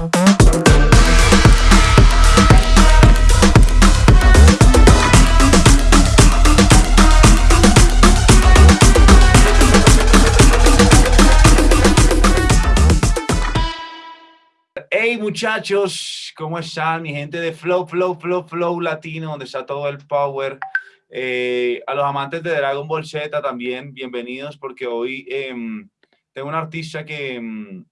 Hey muchachos, ¿cómo están? Mi gente de Flow, Flow, Flow, Flow Latino, donde está todo el power. Eh, a los amantes de Dragon Ball Z también, bienvenidos, porque hoy em, tengo un artista que em,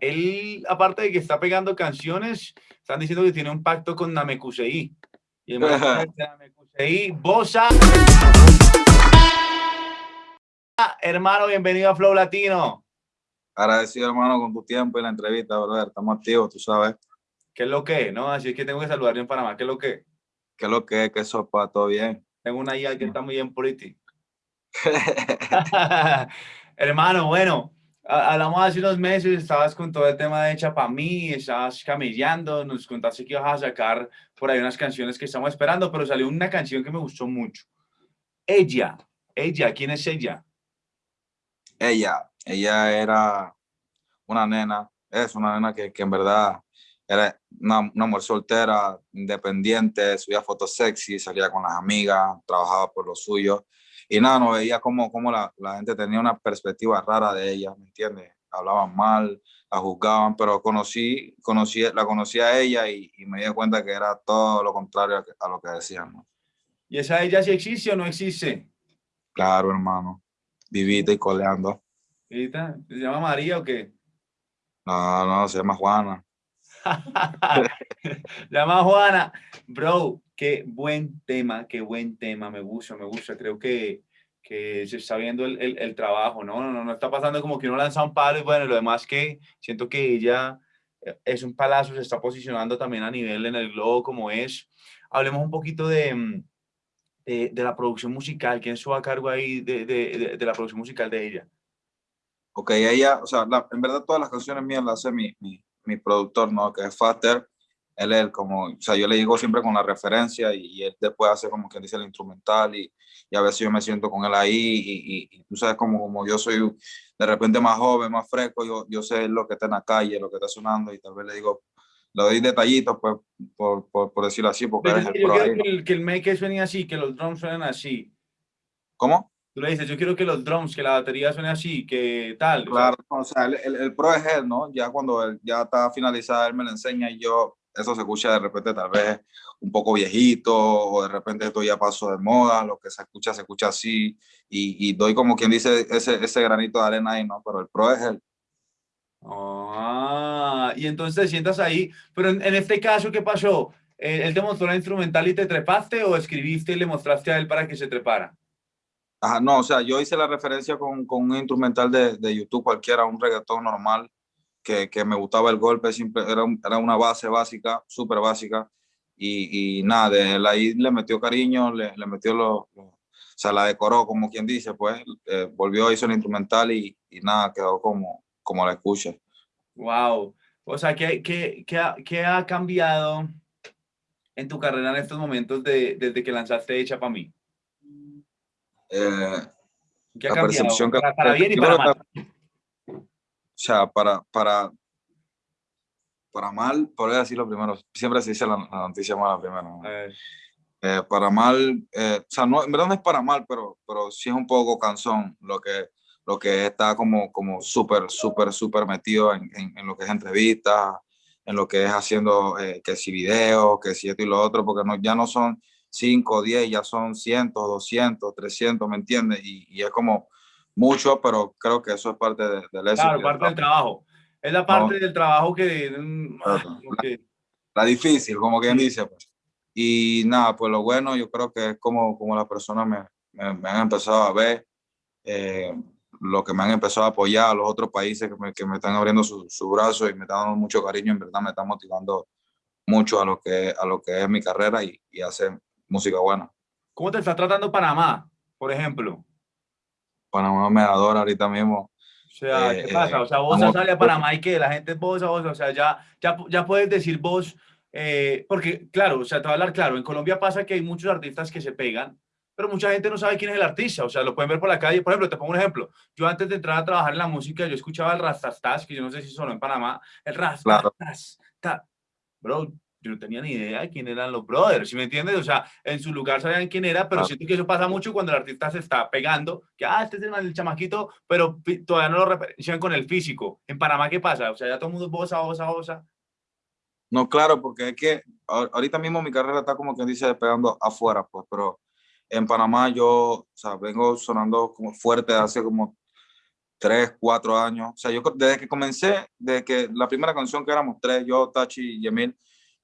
él, aparte de que está pegando canciones, están diciendo que tiene un pacto con Namekusei. Y el Namekusei, Bosa. Hermano, bienvenido a Flow Latino. Agradecido, hermano, con tu tiempo y la entrevista, brother. Estamos activos, tú sabes. ¿Qué es lo que ¿no? Así es que tengo que saludar en Panamá. ¿Qué es lo que ¿Qué es lo que es? ¿Qué sopa? ¿Todo bien? Tengo una IA que está muy bien por ti. Hermano, bueno, hablamos hace unos meses, estabas con todo el tema de Hecha para mí, estabas camellando, nos contaste que ibas a sacar por ahí unas canciones que estamos esperando, pero salió una canción que me gustó mucho. Ella, ella, ¿quién es ella? Ella, ella era una nena, es una nena que, que en verdad era una, una, mujer soltera, independiente, subía fotos sexy, salía con las amigas, trabajaba por lo suyo. Y nada, no veía cómo, cómo la, la gente tenía una perspectiva rara de ella, ¿me entiendes? Hablaban mal, la juzgaban, pero conocí, conocí, la conocí a ella y, y me di cuenta que era todo lo contrario a, lo que decían. ¿no? ¿Y esa ella sí existe o no existe? Claro, hermano. Vivita y coleando. ¿Se llama María o qué? No, no, se llama Juana. llama Juana. Bro, qué buen tema, qué buen tema. Me gusta, me gusta. Creo que, que se está viendo el, el, trabajo, ¿no? No, ¿no? no está pasando como que uno lanza un palo y bueno, lo demás que siento que ella es un palazo, se está posicionando también a nivel en el globo como es. Hablemos un poquito de, de, de la producción musical. ¿Quién estuvo a cargo ahí de, de, la producción musical de ella? Ok, ella, o sea, en verdad todas las canciones mías las hace mi, mi, mi productor, ¿no? Que es Faster. Él es como, o sea, yo le digo siempre con la referencia y, y él después hace como que dice el instrumental y, y, a veces yo me siento con él ahí y, y, tú sabes como, como yo soy de repente más joven, más fresco, yo, yo sé lo que está en la calle, lo que está sonando y tal vez le digo, le doy detallitos, pues, por, por, por decirlo así, porque Pero eres el pro ahí, que el, que el make suene así, que los drums suenen así. ¿Cómo? Tú le dices, yo quiero que los drums, que la batería suene así, que tal. Claro, o sea, el, el, el, pro es él, ¿no? Ya cuando él ya está finalizada, él me lo enseña y yo, eso se escucha de repente tal vez un poco viejito o de repente esto ya pasó de moda, lo que se escucha, se escucha así y, y doy como quien dice ese, ese granito de arena ahí, ¿no? Pero el pro es él. Ah, y entonces te sientas ahí, pero en, en este caso, ¿qué pasó? ¿Él te mostró la instrumental y te trepaste o escribiste y le mostraste a él para que se trepara? No, o sea, yo hice la referencia con, con un instrumental de, de, YouTube cualquiera, un reggaetón normal, que, que me gustaba el golpe, siempre era, era una base básica, súper básica, y, y, nada, de ahí le metió cariño, le, metió lo, lo, o sea, la decoró, como quien dice, pues, eh, volvió, hizo el instrumental y, y, nada, quedó como, como la escucha. Wow, o sea, ¿qué, qué, qué, ha, qué ha cambiado en tu carrera en estos momentos de, desde que lanzaste Hecha para mí? Eh, ¿Qué ha la percepción que, para, para bien y para mal. O sea, para, para, para mal, por decirlo primero, siempre se dice la, la noticia mala primero. Eh. Eh, para mal, eh, o sea, no, en verdad no es para mal, pero, pero sí es un poco cansón lo que, lo que está como, como súper, súper, súper metido en, en, en, lo que es entrevistas, en lo que es haciendo eh, que si videos, que si esto y lo otro, porque no, ya no son 5, 10, ya son cientos, 200, 300, ¿me entiendes? Y, y, es como mucho, pero creo que eso es parte de, del éxito. Claro, parte del trabajo. Es la parte no. del trabajo que, claro. que... La, la, difícil, como quien dice. Pues. Y nada, pues lo bueno, yo creo que es como, como las personas me, me, me han empezado a ver, eh, lo que me han empezado a apoyar, a los otros países que me, que me están abriendo sus su brazos y me están dando mucho cariño, en verdad me están motivando mucho a lo que, a lo que es mi carrera y, y hacer música buena. ¿Cómo te está tratando Panamá, por ejemplo? Panamá me adora ahorita mismo. O sea, ¿qué eh, pasa? O sea, vos eh, sale a Panamá y que la gente vos a vos, o sea, ya, ya, ya puedes decir vos, eh, porque claro, o sea, te voy a hablar claro, en Colombia pasa que hay muchos artistas que se pegan, pero mucha gente no sabe quién es el artista, o sea, lo pueden ver por la calle. Por ejemplo, te pongo un ejemplo. Yo antes de entrar a trabajar en la música, yo escuchaba el Rastastas, que yo no sé si sonó en Panamá, el Rastastas. Claro. Bro, yo no tenía ni idea de quién eran los brothers, ¿sí me entiendes? O sea, en su lugar sabían quién era, pero siento que eso pasa mucho cuando el artista se está pegando, que, ah, este es el, chamaquito, pero todavía no lo referencian con el físico. ¿En Panamá qué pasa? O sea, ya todo el mundo bosa, bosa, bosa. No, claro, porque es que ahorita mismo mi carrera está como quien dice pegando afuera, pues, pero en Panamá yo, o sea, vengo sonando como fuerte hace como tres, cuatro años. O sea, yo desde que comencé, desde que la primera canción que éramos tres, yo, Tachi y Emil,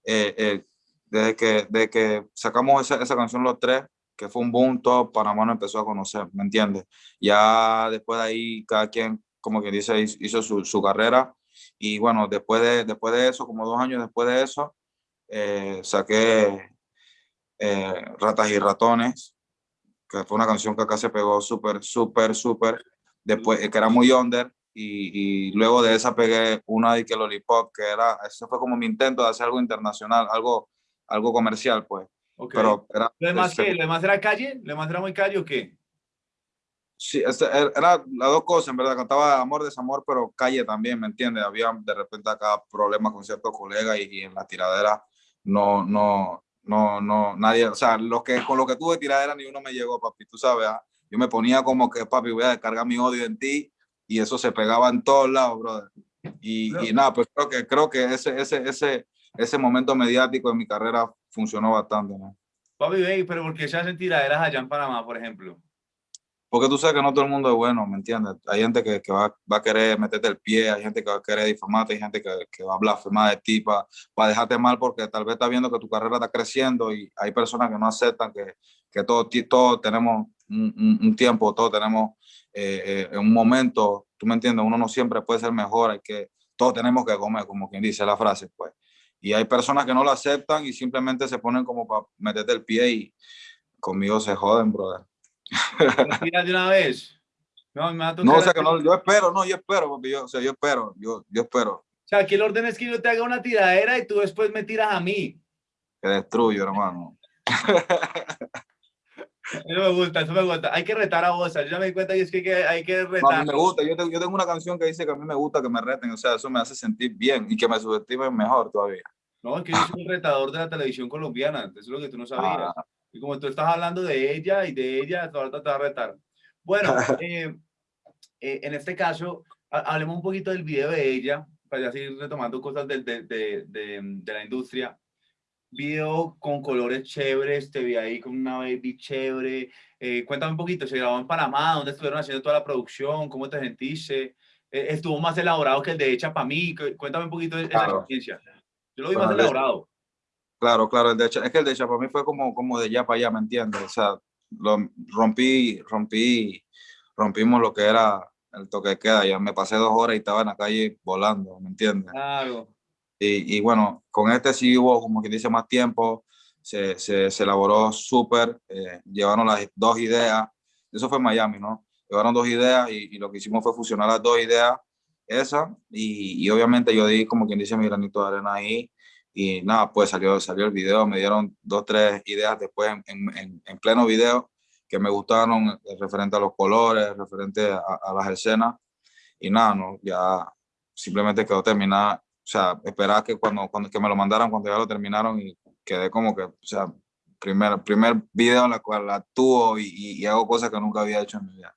eh, eh, desde, que, desde que sacamos esa, esa canción los tres, que fue un boom, todo Panamá nos empezó a conocer, ¿me entiendes? Ya después de ahí, cada quien, como que dice, hizo su, su carrera. Y bueno, después de, después de eso, como dos años después de eso, eh, saqué eh, Ratas y Ratones, que fue una canción que acá se pegó súper, súper, súper, después, que era muy under, y, y, luego de esa pegué una de que Lollipop, que era, eso fue como mi intento de hacer algo internacional, algo, algo comercial, pues. Pero era, ¿Lo demás qué? ¿Lo demás era calle? ¿Lo demás era muy calle o qué? Sí, este, er, era las dos cosas, en verdad, cantaba amor, desamor, pero calle también, ¿me entiendes? Había de repente acá problemas con ciertos colegas y, y en la tiradera no, no, no, no, nadie, o sea, lo que, con lo que tuve tiradera ni uno me llegó, papi, tú sabes, ¿ah? yo me ponía como que, papi, voy a descargar mi odio en ti y eso se pegaba en todos lados, brother. Y, y nada, pues creo que, creo que ese, ese, ese, ese momento mediático de mi carrera funcionó bastante, ¿no? Papi, pero ¿por qué se hacen tiraderas allá en Panamá, por ejemplo? Porque tú sabes que no todo el mundo es bueno, ¿me entiendes? Hay gente que, que va, va, a querer meterte el pie, hay gente que va a querer difamarte, hay gente que, que va a blasfemar de ti para, dejarte mal porque tal vez está viendo que tu carrera está creciendo y hay personas que no aceptan que, que todos todo tenemos un, un, tiempo, todos tenemos eh, eh, un momento, tú me entiendes, uno no siempre puede ser mejor, hay que, todos tenemos que comer, como quien dice la frase, pues. Y hay personas que no lo aceptan y simplemente se ponen como para meterte el pie y conmigo se joden, brother de una vez? No, me no o sea que no, yo espero, no, yo espero, porque yo, o sea, yo espero, yo, yo espero. O sea, aquí el orden es que yo te haga una tiradera y tú después me tiras a mí. Te destruyo, hermano. Eso me gusta, eso me gusta. Hay que retar a vos. Yo ya me di cuenta que es que hay que retar. a mí me gusta. Yo tengo, yo tengo, una canción que dice que a mí me gusta que me reten. O sea, eso me hace sentir bien y que me subestimen mejor todavía. No, es que yo soy un retador de la televisión colombiana. Eso es lo que tú no sabías. Ah. Y como tú estás hablando de ella y de ella, ahorita te va a retar. Bueno, eh, eh, en este caso, hablemos un poquito del video de ella, para ya seguir retomando cosas de, de, de, de, la industria. Video con colores chéveres, te vi ahí con una baby chévere. Eh, cuéntame un poquito, ¿se grabó en Panamá? ¿Dónde estuvieron haciendo toda la producción? ¿Cómo te sentiste? ¿Estuvo más elaborado que el de Hecha para mí? Cuéntame un poquito de esa experiencia. Yo lo vi más elaborado. Claro, claro, el de, es que el de para mí fue como, como de allá para allá, ¿me entiendes? O sea, lo, rompí, rompí, rompimos lo que era el toque de queda, ya me pasé dos horas y estaba en la calle volando, ¿me entiendes? Claro. Y, y bueno, con este sí hubo, como que dice, más tiempo, se, se, elaboró súper, eh, llevaron las dos ideas, eso fue Miami, ¿no? Llevaron dos ideas y, y, lo que hicimos fue fusionar las dos ideas, esa, y, y obviamente yo di como quien dice mi granito de arena ahí, y nada, pues salió, salió el video, me dieron dos, tres ideas después en, en, en pleno video que me gustaron eh, referente a los colores, referente a, a, las escenas y nada, no, ya simplemente quedó terminada, o sea, esperaba que cuando, cuando que me lo mandaran cuando ya lo terminaron y quedé como que, o sea, primer, primer video en la cual actúo y, y, hago cosas que nunca había hecho en mi vida.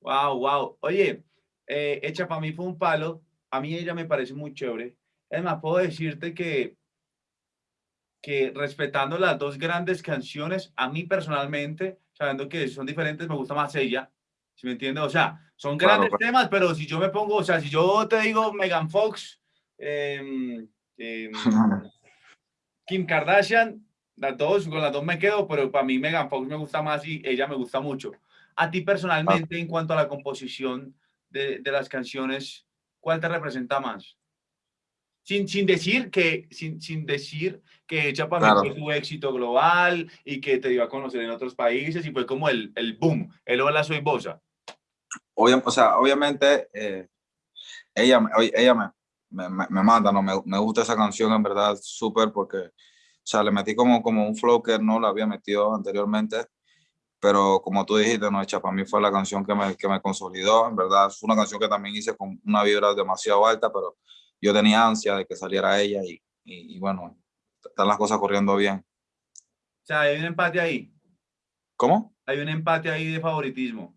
Wow, wow. Oye, eh, hecha para mí fue un palo. A mí ella me parece muy chévere. Además, puedo decirte que, que respetando las dos grandes canciones, a mí personalmente, sabiendo que son diferentes, me gusta más ella. ¿Sí me entiendes? O sea, son grandes claro, temas, pero si yo me pongo, o sea, si yo te digo Megan Fox, eh, eh, Kim Kardashian, las dos, con las dos me quedo, pero para mí Megan Fox me gusta más y ella me gusta mucho. A ti personalmente, en cuanto a la composición de, de las canciones, ¿cuál te representa más? sin, sin decir que sin, sin decir que Chapa claro. fue tu éxito global y que te dio a conocer en otros países y fue como el, el boom, el hola soy bosa. Obvio, o sea, obviamente eh, ella, ella me, me, me, manda, ¿no? Me, me, gusta esa canción en verdad súper porque, o sea, le metí como, como un flow que no la había metido anteriormente pero como tú dijiste, no, hecha para mí fue la canción que me, que me consolidó, en verdad, es una canción que también hice con una vibra demasiado alta, pero yo tenía ansia de que saliera ella y, y, bueno, están las cosas corriendo bien. O sea, hay un empate ahí. ¿Cómo? Hay un empate ahí de favoritismo.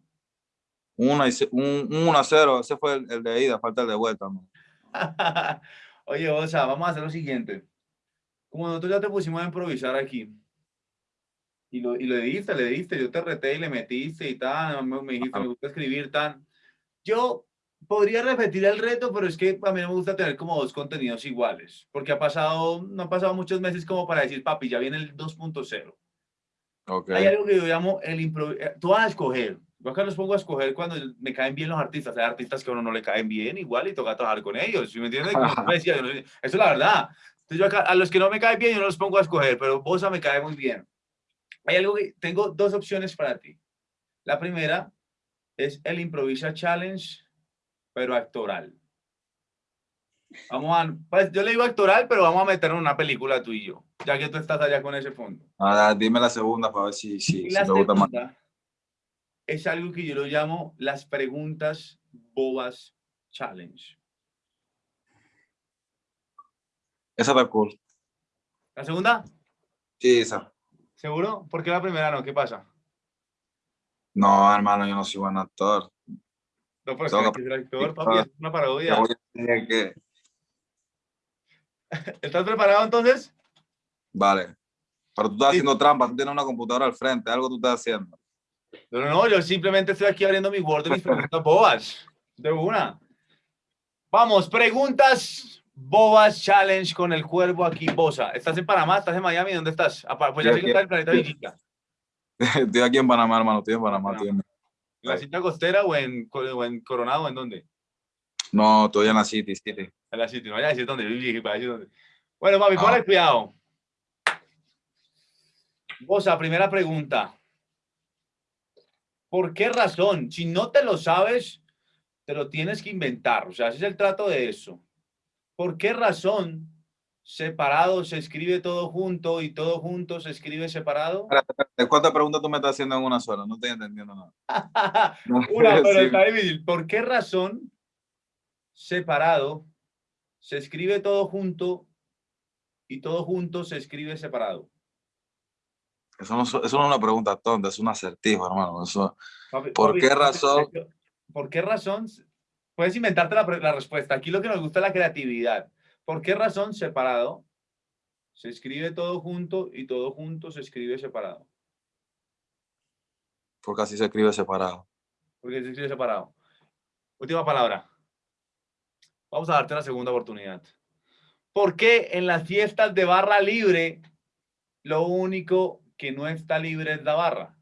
Una y, un, un 1 a 0, ese fue el, de ida, falta el de vuelta. Oye, o sea, vamos a hacer lo siguiente. Como nosotros ya te pusimos a improvisar aquí, y lo, y lo diste, le diste, yo te reté y le metiste y tal, me, me dijiste, me gusta escribir tan. Yo podría repetir el reto, pero es que a mí no me gusta tener como dos contenidos iguales, porque ha pasado, no han pasado muchos meses como para decir, papi, ya viene el 2.0. Okay. Hay algo que yo llamo el improviso. Eh, tú vas a escoger. Yo acá los pongo a escoger cuando me caen bien los artistas. Hay artistas que a uno no le caen bien igual y toca trabajar con ellos. ¿Sí me entiendes? Como decía, eso es la verdad. Entonces yo acá, a los que no me caen bien, yo no los pongo a escoger, pero Bosa me cae muy bien. Hay algo que, tengo dos opciones para ti. La primera es el Improvisa Challenge, pero actoral. Vamos a, pues yo le digo actoral, pero vamos a meter en una película tú y yo, ya que tú estás allá con ese fondo. Ahora, dime la segunda para ver si, si, la me gusta más. Es algo que yo lo llamo las preguntas bobas challenge. Esa está cool. ¿La segunda? Sí, esa. ¿Seguro? ¿Por qué la primera no? ¿Qué pasa? No, hermano, yo no soy buen actor. No, pues que ser actor, papi, es una parodia. Que... ¿Estás preparado entonces? Vale. Pero tú estás haciendo trampa, tú tienes una computadora al frente, algo tú estás haciendo. No, no, no, yo simplemente estoy aquí abriendo mi Word de mis preguntas bobas. De una. Vamos, preguntas Bobas Challenge con el cuervo aquí, Bosa. ¿Estás en Panamá? ¿Estás en Miami? ¿Dónde estás? Pues ya sé que estás en el planeta Villica. Estoy aquí en Panamá, hermano. Estoy en Panamá. ¿En la cinta costera o en, o en Coronado? ¿En dónde? No, estoy en la City, City. En la City, no vaya a decir dónde. dónde. Bueno, ponle ah. cuidado. Bosa, primera pregunta. ¿Por qué razón? Si no te lo sabes, te lo tienes que inventar. O sea, ese es el trato de eso. ¿Por qué razón separado se escribe todo junto y todo junto se escribe separado? ¿Cuántas preguntas tú me estás haciendo en una sola? No estoy entendiendo nada. una, pero está difícil. ¿Por qué razón separado se escribe todo junto y todo junto se escribe separado? Eso no, eso no es una pregunta tonta, es un acertijo, hermano. Eso, ¿Por qué razón? ¿Por qué razón Puedes inventarte la, la, respuesta. Aquí lo que nos gusta es la creatividad. ¿Por qué razón separado? Se escribe todo junto y todo junto se escribe separado. Porque así se escribe separado. Porque se escribe separado. Última palabra. Vamos a darte una segunda oportunidad. ¿Por qué en las fiestas de barra libre lo único que no está libre es la barra?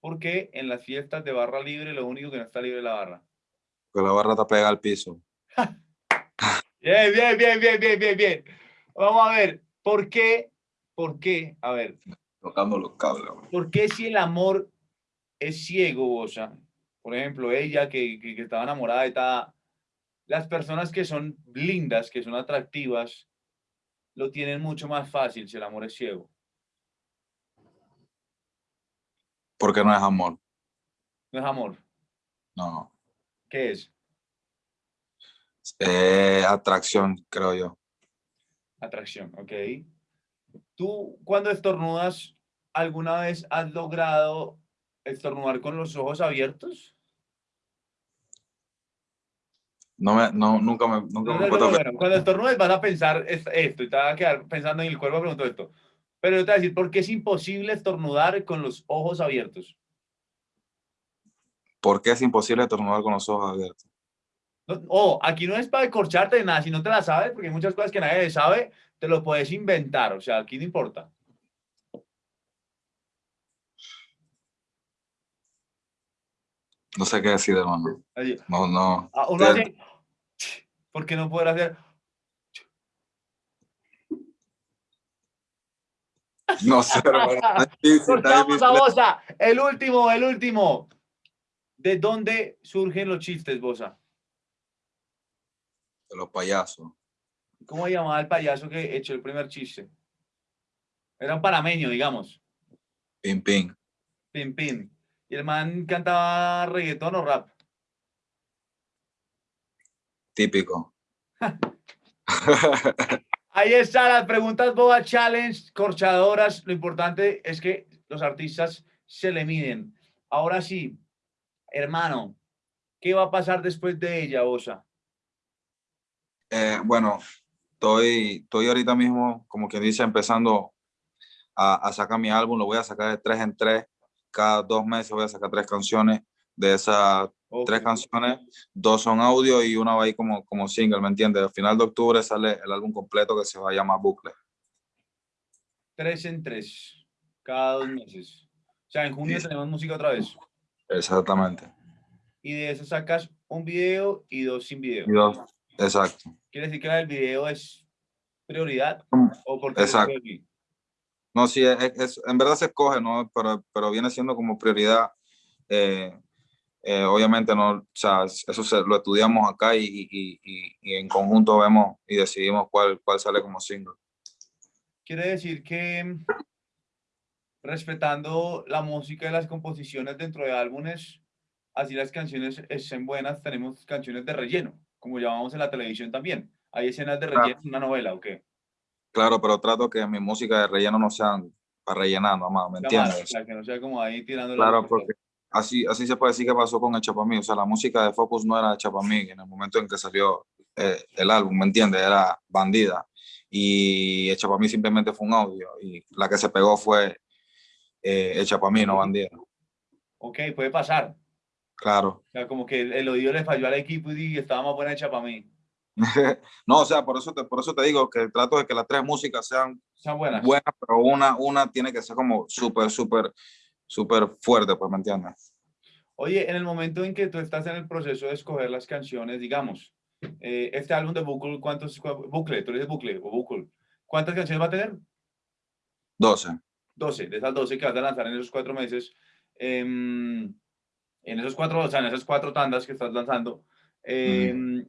¿Por qué en las fiestas de barra libre lo único que no está libre es la barra? la barra te pega al piso. bien, bien, bien, bien, bien, bien, bien. Vamos a ver, ¿por qué? ¿Por qué? A ver. Tocando los cables. ¿Por qué si el amor es ciego, o sea, por ejemplo, ella que, que, estaba enamorada de tal, las personas que son lindas, que son atractivas, lo tienen mucho más fácil si el amor es ciego. Porque no es amor. No es amor. No. ¿Qué es? Eh, atracción, creo yo. Atracción, ok. ¿Tú cuando estornudas, alguna vez has logrado estornudar con los ojos abiertos? No me, no, nunca me, nunca me Cuando estornudes vas a pensar esto y te vas a quedar pensando en el cuerpo, pregunto esto. Pero yo te voy a decir, ¿por qué es imposible estornudar con los ojos abiertos? ¿Por qué es imposible estornudar con los ojos abiertos? oh, aquí no es para corcharte de nada, si no te la sabes, porque hay muchas cosas que nadie sabe, te lo puedes inventar, o sea, aquí no importa. No sé qué decir, hermano. No, no. Ah, ¿Por qué no poder hacer? No sé, hermano. El último, el último. ¿De dónde surgen los chistes, Bosa? De los payasos. ¿Cómo llamaba el payaso que echó el primer chiste? Era un panameño, digamos. Pim, pim. Pim, pim. ¿Y el man cantaba reggaetón o rap? Típico. Ahí está, las preguntas Boba Challenge, corchadoras. Lo importante es que los artistas se le miden. Ahora sí, hermano, ¿qué va a pasar después de ella, Osa? Eh, bueno, estoy, estoy ahorita mismo, como quien dice, empezando a, a, sacar mi álbum. Lo voy a sacar de tres en tres. Cada dos meses voy a sacar tres canciones. De esas tres canciones, dos son audio y una va ahí como, como single, ¿me entiendes? Al final de octubre sale el álbum completo que se va a llamar Bucle. Tres en tres, cada dos meses. O sea, en junio tenemos música otra vez. Exactamente. Y de eso sacas un video y dos sin video. Y dos, exacto. ¿Quiere decir que el video es prioridad? Mm, ¿O porque exacto. No, sí, es, en verdad se escoge, ¿no? Pero, pero viene siendo como prioridad eh, eh, obviamente no, o sea, eso se, lo estudiamos acá y, y, y, en conjunto vemos y decidimos cuál, cuál sale como single. Quiere decir que respetando la música y las composiciones dentro de álbumes, así las canciones estén buenas, tenemos canciones de relleno, como llamamos en la televisión también. ¿Hay escenas de relleno en una novela o qué? Claro, pero trato que mi música de relleno no sean para rellenar nomás, ¿me entiendes? que no sea como ahí tirando Claro, porque así, así se puede decir que pasó con Hecha para mí. O sea, la música de Focus no era Hecha para mí en el momento en que salió eh, el álbum, ¿me entiendes? Era Bandida. Y Hecha para mí simplemente fue un audio. Y la que se pegó fue eh, Hecha para mí, no Bandida. Ok, puede pasar. Claro. O sea, como que el, odio le falló al equipo y estaba más buena Hecha para mí. no, o sea, por eso, te, por eso te digo que trato de que las tres músicas sean, sean buenas. buenas, pero una, una tiene que ser como súper, súper súper fuerte, pues, ¿me entiendes? Oye, en el momento en que tú estás en el proceso de escoger las canciones, digamos, eh, este álbum de Bucle, ¿cuántos, bucle, tú dices bucle o bucle, ¿cuántas canciones va a tener? 12. 12, de esas 12 que vas a lanzar en esos cuatro meses, em, en esos cuatro, o sea, en esas cuatro tandas que estás lanzando, em,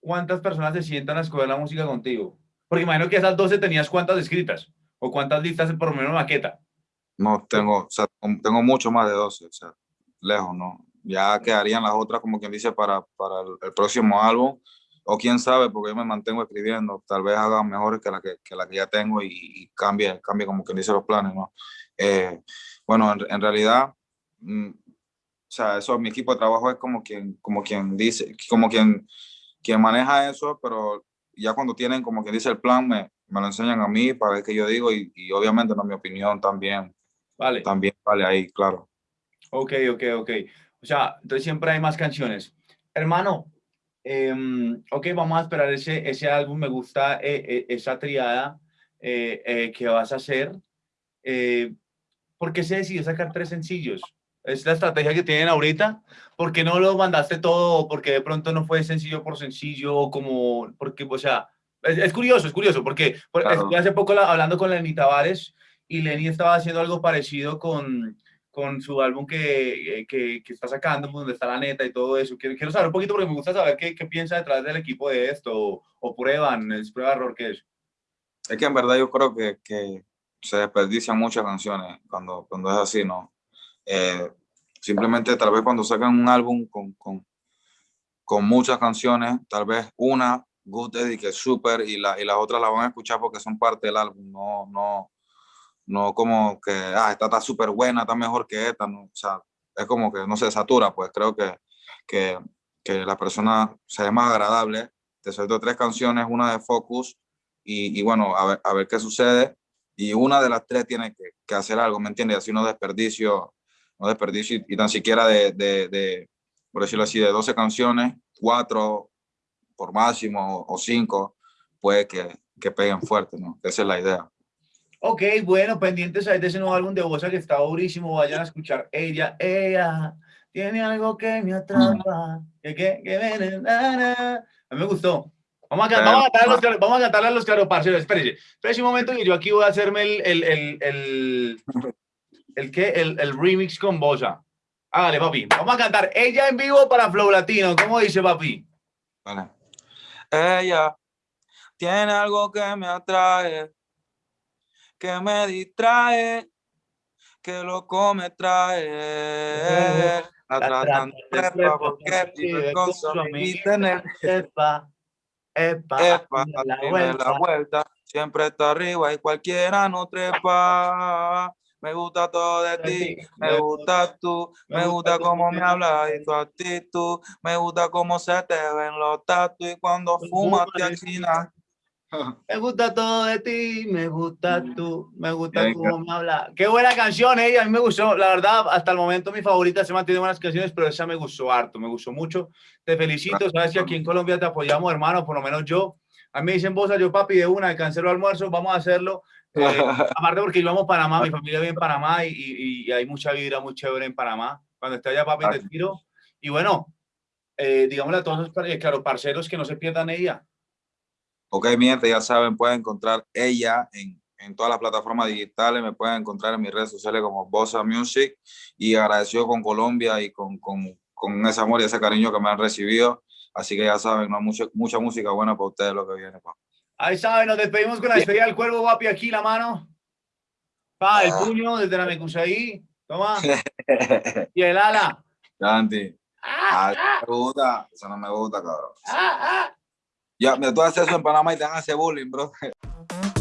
¿cuántas personas se sientan a escoger la música contigo? Porque imagino que esas 12 tenías cuántas escritas, o cuántas listas por lo menos maqueta. No, tengo, o sea, tengo mucho más de 12, o sea, lejos, ¿no? Ya quedarían las otras, como quien dice, para, para el, próximo álbum, o quién sabe, porque yo me mantengo escribiendo, tal vez haga mejores que la que, que la que ya tengo y, cambie, cambie como quien dice los planes, ¿no? Eh, bueno, en, realidad, mm, o sea, eso, mi equipo de trabajo es como quien, como quien dice, como quien, quien maneja eso, pero ya cuando tienen como quien dice el plan, me, me lo enseñan a mí para ver qué yo digo y, y obviamente, no, mi opinión también Vale. También vale ahí, claro. Ok, ok, ok. O sea, entonces siempre hay más canciones. Hermano, em, ok, vamos a esperar ese, ese álbum. Me gusta eh, eh, esa triada eh, que vas a hacer. ¿Por qué se decidió sacar tres sencillos? ¿Es la estrategia que tienen ahorita? ¿Por qué no lo mandaste todo? ¿Por qué de pronto no fue sencillo por sencillo? O como, porque, o sea, es, curioso, es curioso, porque, hace poco hablando con Lenny Tavares, y Lenny estaba haciendo algo parecido con, con su álbum que, eh, que, que, está sacando, donde está la neta y todo eso. Quiero, quiero saber un poquito porque me gusta saber qué, qué piensa detrás del equipo de esto, o, o prueban, es prueba error que es. Es que en verdad yo creo que, que se desperdician muchas canciones cuando, cuando es así, ¿no? Eh, simplemente tal vez cuando sacan un álbum con, con, con muchas canciones, tal vez una, Good Eddie, que es súper, y, la, y las otras la van a escuchar porque son parte del álbum, no, no, no como que, ah, esta está súper buena, está mejor que esta, no, o sea, es como que no se satura, pues creo que, que, que la persona sea más agradable. Te suelto tres canciones, una de Focus, y, y bueno, a ver, a ver, qué sucede, y una de las tres tiene que, que hacer algo, ¿me entiendes? Así no desperdicio, no desperdicio, y, tan siquiera de, de, de, por decirlo así, de 12 canciones, cuatro por máximo o cinco, puede que, que peguen fuerte, ¿no? Esa es la idea. Ok, bueno, pendientes ahí de ese nuevo álbum de Bosa que está durísimo. Vayan a escuchar ella, ella tiene algo que me atrapa. Que, que, que me, a mí me gustó. Vamos a, cantar, vamos a, cantarle, a los, vamos a cantarle a los claro, parceros. Espérense, espérense un momento que yo aquí voy a hacerme el, el, el, el, el, ¿qué? el, el remix con Bosa. Hágale, papi. Vamos a cantar ella en vivo para Flow Latino. ¿Cómo dice, papi? Vale. Ella tiene algo que me atrae que me distrae, que lo come trae. La tratan de prepa porque vive con su amiguita en el epa, epa, epa, la vuelta. la vuelta. Siempre está arriba y cualquiera no trepa. Me gusta todo de ti, me gusta tú, me gusta cómo me hablas y tu actitud, me gusta cómo se te ven los tatu y cuando fumas te alquinas. Me gusta todo de ti, me gusta tú, me gusta cómo me habla. Qué buena canción, ella, eh, a mí me gustó, la verdad, hasta el momento mi favorita se mantiene buenas canciones, pero esa me gustó harto, me gustó mucho. Te felicito, sabes que aquí en Colombia te apoyamos, hermano, por lo menos yo. A mí me dicen vos, yo papi, de una, cancelo almuerzo, vamos a hacerlo. Eh, aparte porque yo amo Panamá, mi familia vive en Panamá y, y, hay mucha vida muy chévere en Panamá. Cuando esté allá, papi, te tiro. Y bueno, eh, digámosle a todos los eh, claro, parceros que no se pierdan ella. Ok, mi gente, ya saben, pueden encontrar ella en, en todas las plataformas digitales, me pueden encontrar en mis redes sociales como Bossa Music y agradecido con Colombia y con, con, con ese amor y ese cariño que me han recibido. Así que ya saben, ¿no? mucha, mucha música buena para ustedes lo que viene. Pa. Ahí saben, nos despedimos con la despedida del cuervo, guapi, aquí la mano. Pa, el ah. puño desde la ahí. Toma. y el ala. Santi. Ah, ah, me gusta. Eso no me gusta, cabrón. Ya, me tú haces eso en Panamá y te hace bullying, bro.